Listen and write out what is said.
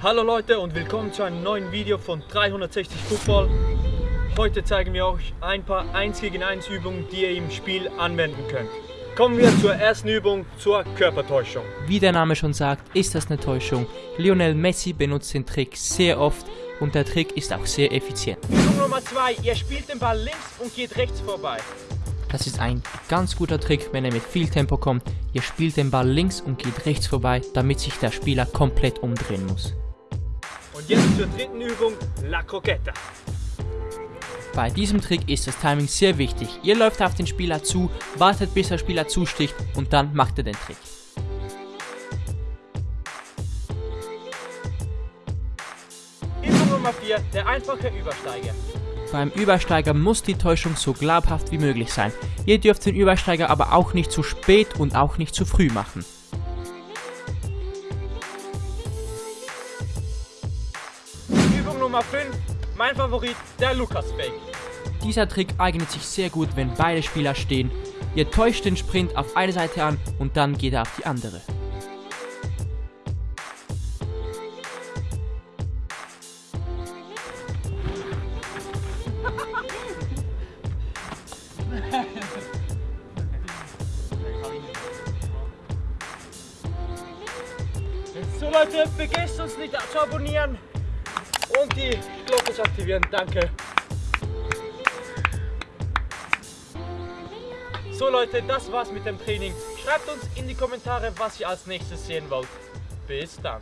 Hallo Leute und willkommen zu einem neuen Video von 360 Football. Heute zeigen wir euch ein paar 1 gegen 1 Übungen, die ihr im Spiel anwenden könnt. Kommen wir zur ersten Übung, zur Körpertäuschung. Wie der Name schon sagt, ist das eine Täuschung. Lionel Messi benutzt den Trick sehr oft und der Trick ist auch sehr effizient. Übung Nummer 2, ihr spielt den Ball links und geht rechts vorbei. Das ist ein ganz guter Trick, wenn er mit viel Tempo kommt. Ihr spielt den Ball links und geht rechts vorbei, damit sich der Spieler komplett umdrehen muss. Und jetzt zur dritten Übung, La Croqueta. Bei diesem Trick ist das Timing sehr wichtig. Ihr läuft auf den Spieler zu, wartet bis der Spieler zusticht und dann macht ihr den Trick. Übung Nummer 4, der einfache Übersteiger. Beim Übersteiger muss die Täuschung so glaubhaft wie möglich sein. Ihr dürft den Übersteiger aber auch nicht zu spät und auch nicht zu früh machen. Nummer 5, mein Favorit, der Lukas Fake. Dieser Trick eignet sich sehr gut, wenn beide Spieler stehen. Ihr täuscht den Sprint auf eine Seite an und dann geht er auf die andere. So Leute, vergesst uns nicht zu abonnieren und die Glocke aktivieren. Danke. So Leute, das war's mit dem Training. Schreibt uns in die Kommentare, was ihr als nächstes sehen wollt. Bis dann.